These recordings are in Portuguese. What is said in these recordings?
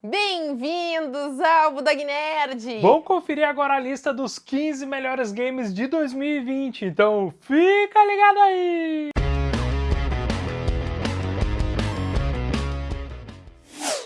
Bem-vindos ao Budog Nerd! Vamos conferir agora a lista dos 15 melhores games de 2020, então fica ligado aí!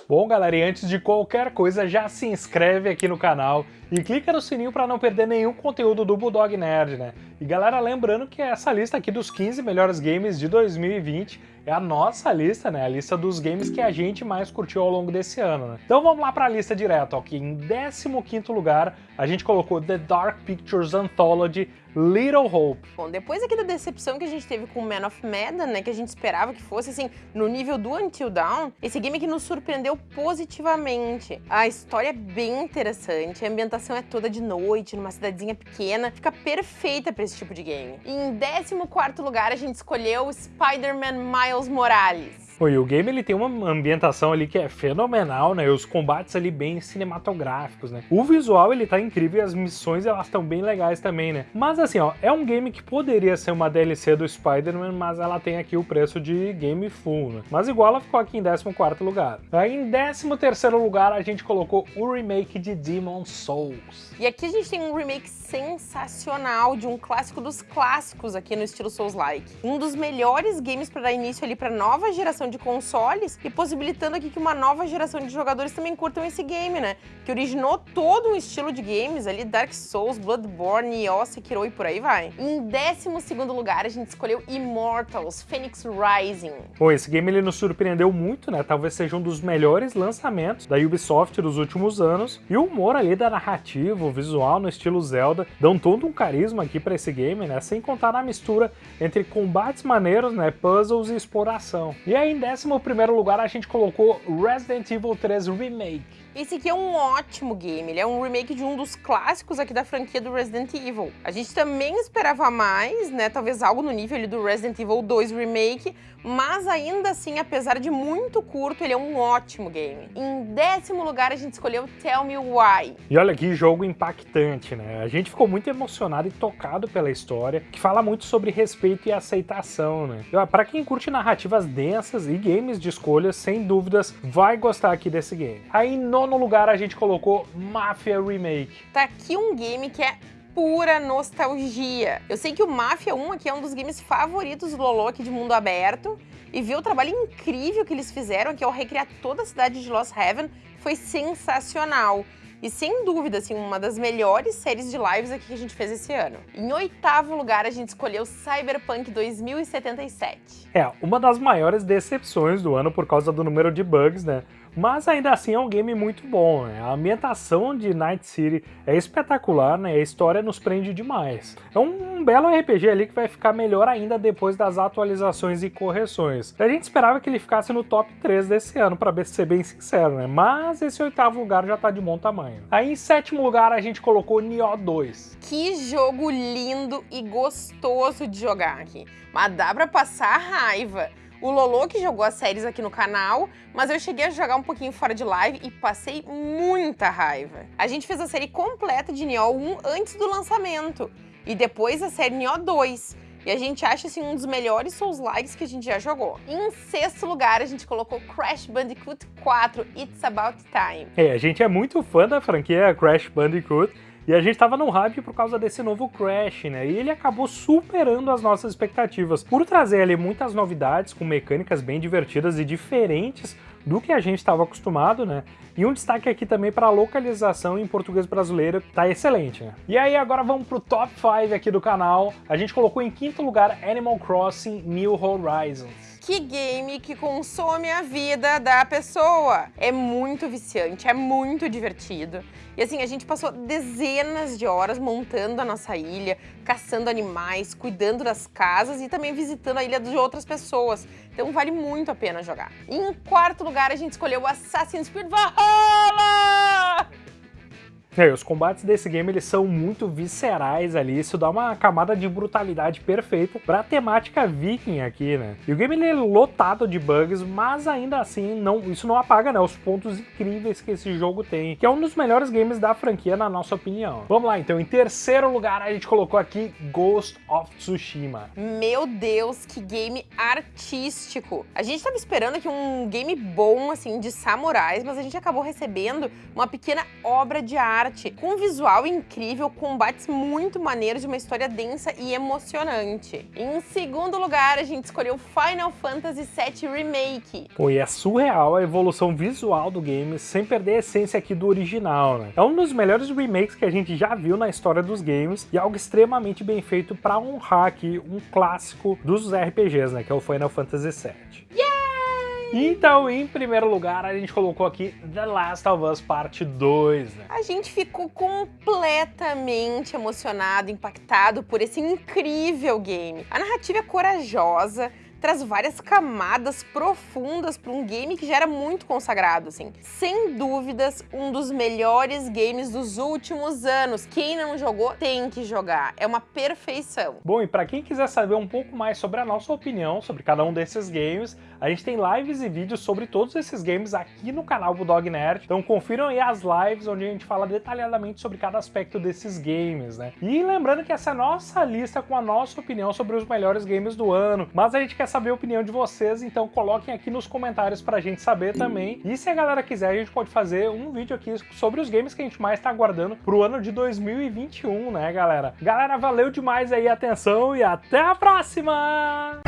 Bom, galera, e antes de qualquer coisa, já se inscreve aqui no canal e clica no sininho para não perder nenhum conteúdo do Bulldog Nerd, né? E galera, lembrando que essa lista aqui dos 15 melhores games de 2020 é a nossa lista, né? A lista dos games que a gente mais curtiu ao longo desse ano, né? Então vamos lá para a lista direto, ok? Em 15º lugar, a gente colocou The Dark Pictures Anthology Little Hope. Bom, depois aqui da decepção que a gente teve com Man of Medan, né, que a gente esperava que fosse, assim, no nível do Until Dawn, esse game que nos surpreendeu positivamente. A história é bem interessante, a ambientação é toda de noite, numa cidadezinha pequena, fica perfeita para esse tipo de game. E em 14º lugar, a gente escolheu Spider-Man Miles Morales. E o game ele tem uma ambientação ali que é fenomenal, né? Os combates ali bem cinematográficos, né? O visual ele tá incrível e as missões elas estão bem legais também, né? Mas assim, ó, é um game que poderia ser uma DLC do Spider-Man, mas ela tem aqui o preço de game full, né? Mas igual ela ficou aqui em 14º lugar. Aí em 13º lugar a gente colocou o remake de Demon Souls. E aqui a gente tem um remake sensacional de um clássico dos clássicos aqui no estilo Souls-like. Um dos melhores games para dar início ali para nova geração de consoles e possibilitando aqui que uma nova geração de jogadores também curtam esse game, né? Que originou todo um estilo de games ali, Dark Souls, Bloodborne, Nioh, Sekiro e por aí vai. Em 12 lugar, a gente escolheu Immortals, Phoenix Rising. Pô, esse game ele nos surpreendeu muito, né? Talvez seja um dos melhores lançamentos da Ubisoft dos últimos anos. E o humor ali da narrativa, o visual no estilo Zelda, dão todo um carisma aqui para esse game, né? Sem contar na mistura entre combates maneiros, né? Puzzles e exploração. E aí, em 11 lugar, a gente colocou Resident Evil 3 Remake. Esse aqui é um ótimo game, ele é um remake de um dos clássicos aqui da franquia do Resident Evil. A gente também esperava mais, né, talvez algo no nível do Resident Evil 2 Remake, mas ainda assim, apesar de muito curto, ele é um ótimo game. Em décimo lugar, a gente escolheu Tell Me Why. E olha que jogo impactante, né? A gente ficou muito emocionado e tocado pela história, que fala muito sobre respeito e aceitação, né? Para quem curte narrativas densas e games de escolhas, sem dúvidas, vai gostar aqui desse game. Aí, no nono lugar a gente colocou Mafia Remake. Tá aqui um game que é pura nostalgia. Eu sei que o Mafia 1 aqui é um dos games favoritos do Lolo aqui de mundo aberto, e ver o trabalho incrível que eles fizeram, que ao recriar toda a cidade de Lost Heaven, foi sensacional. E sem dúvida, assim, uma das melhores séries de lives aqui que a gente fez esse ano. Em oitavo lugar, a gente escolheu Cyberpunk 2077. É, uma das maiores decepções do ano por causa do número de bugs, né? Mas ainda assim é um game muito bom, né? A ambientação de Night City é espetacular, né? A história nos prende demais. É um belo RPG ali que vai ficar melhor ainda depois das atualizações e correções. A gente esperava que ele ficasse no top 3 desse ano, para ser bem sincero, né? Mas esse oitavo lugar já tá de bom tamanho. Aí em sétimo lugar a gente colocou Nioh 2. Que jogo lindo e gostoso de jogar aqui. Mas dá pra passar raiva o Lolo que jogou as séries aqui no canal, mas eu cheguei a jogar um pouquinho fora de live e passei muita raiva. A gente fez a série completa de Nioh 1 antes do lançamento, e depois a série Nioh 2. E a gente acha, assim, um dos melhores Souls-likes que a gente já jogou. Em sexto lugar, a gente colocou Crash Bandicoot 4, It's About Time. É, a gente é muito fã da franquia Crash Bandicoot, e a gente tava no hype por causa desse novo Crash, né? E ele acabou superando as nossas expectativas por trazer ali muitas novidades com mecânicas bem divertidas e diferentes do que a gente estava acostumado, né? E um destaque aqui também para a localização em português brasileiro, que tá excelente, né? E aí agora vamos pro top 5 aqui do canal. A gente colocou em quinto lugar Animal Crossing New Horizons que game que consome a vida da pessoa. É muito viciante, é muito divertido. E assim, a gente passou dezenas de horas montando a nossa ilha, caçando animais, cuidando das casas e também visitando a ilha de outras pessoas. Então vale muito a pena jogar. E em quarto lugar, a gente escolheu Assassin's Creed Valhalla! É, os combates desse game eles são muito viscerais ali, isso dá uma camada de brutalidade perfeita pra temática viking aqui, né? E o game ele é lotado de bugs, mas ainda assim não, isso não apaga né, os pontos incríveis que esse jogo tem, que é um dos melhores games da franquia na nossa opinião. Vamos lá então, em terceiro lugar a gente colocou aqui Ghost of Tsushima. Meu Deus, que game artístico! A gente tava esperando aqui um game bom, assim, de samurais, mas a gente acabou recebendo uma pequena obra de arte, com um visual incrível, combates muito maneiros, de uma história densa e emocionante. Em segundo lugar, a gente escolheu Final Fantasy VII Remake. Pô, e é surreal a evolução visual do game, sem perder a essência aqui do original, né? É um dos melhores remakes que a gente já viu na história dos games, e algo extremamente bem feito para honrar aqui um clássico dos RPGs, né? Que é o Final Fantasy VII. Então, em primeiro lugar, a gente colocou aqui The Last of Us Parte 2, né? A gente ficou completamente emocionado, impactado por esse incrível game. A narrativa é corajosa, traz várias camadas profundas para um game que já era muito consagrado, assim. Sem dúvidas, um dos melhores games dos últimos anos. Quem não jogou, tem que jogar. É uma perfeição. Bom, e para quem quiser saber um pouco mais sobre a nossa opinião sobre cada um desses games, a gente tem lives e vídeos sobre todos esses games aqui no canal Bulldog Nerd. Então confiram aí as lives onde a gente fala detalhadamente sobre cada aspecto desses games, né? E lembrando que essa é a nossa lista com a nossa opinião sobre os melhores games do ano, mas a gente quer saber a opinião de vocês, então coloquem aqui nos comentários pra gente saber também. E se a galera quiser, a gente pode fazer um vídeo aqui sobre os games que a gente mais tá aguardando pro ano de 2021, né, galera? Galera, valeu demais aí a atenção e até a próxima!